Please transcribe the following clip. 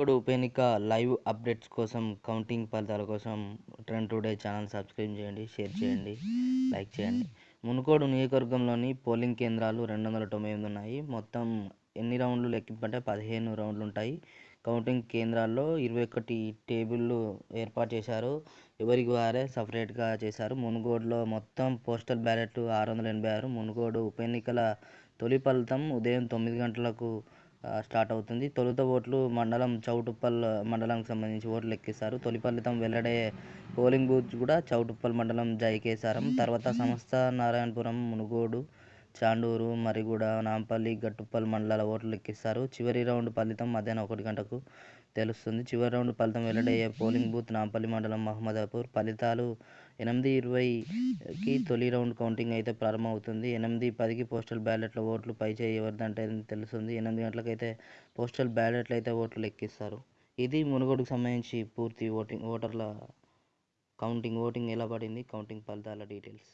ఇప్పుడు ఉప ఎన్నిక లైవ్ అప్డేట్స్ కోసం కౌంటింగ్ ఫలితాల కోసం ట్రెండ్ టుడే ఛానల్ సబ్స్క్రైబ్ చేయండి షేర్ చేయండి లైక్ చేయండి. మునుకోడు నియోజకవర్గంలోని పోలింగ్ కేంద్రాలు రెండు వందల తొంభై ఎనిమిది ఉన్నాయి. మొత్తం ఎన్ని రౌండ్లు లెక్కింపంటే పదిహేను రౌండ్లు ఉంటాయి. కౌంటింగ్ కేంద్రాల్లో ఇరవై ఒకటి టేబుళ్ళు ఏర్పాటు చేశారు. ఎవరికి వారే సపరేట్గా చేశారు. మునుగోడులో మొత్తం పోస్టల్ బ్యాలెట్ ఆరు వందల ఎనభై ఆరు. మునుగోడు ఉప ఎన్నికల తొలి ఫలితం ఉదయం తొమ్మిది గంటలకు స్టార్ట్ అవుతుంది. తొలుత ఓట్లు మండలం చౌటుప్పల్ మండలానికి సంబంధించి ఓట్లు లెక్కిస్తారు. తొలి ఫలితం వెల్లడే పోలింగ్ బూత్ కూడా చౌటుప్పల్ మండలం జైకేసారం. తర్వాత సంస్థ నారాయణపురం మునుగోడు చాండూరు మరిగూడ నాంపల్లి గట్టుప్పల్ మండలాల ఓట్లు లెక్కిస్తారు. చివరి రౌండ్ ఫలితం మధ్యాహ్నం ఒకటి గంటకు తెలుస్తుంది. చివరి రౌండ్ ఫలితం వెల్లడయ్యే పోలింగ్ బూత్ నాంపల్లి మండలం మహమ్మదాపూర్. ఫలితాలు ఎనిమిది ఇరవైకి తొలి రౌండ్ కౌంటింగ్ అయితే ప్రారంభమవుతుంది. ఎనిమిది పదికి పోస్టల్ బ్యాలెట్ల ఓట్లు పై చేయి ఎవరిదంటే తెలుస్తుంది. ఎనిమిది గంటలకైతే పోస్టల్ బ్యాలెట్లు అయితే ఓట్లు లెక్కిస్తారు. ఇది మునుగోడుకు సంబంధించి పూర్తి ఓటింగ్ ఓటర్ల కౌంటింగ్ ఓటింగ్ ఎలా పడింది? కౌంటింగ్ ఫలితాల డీటెయిల్స్.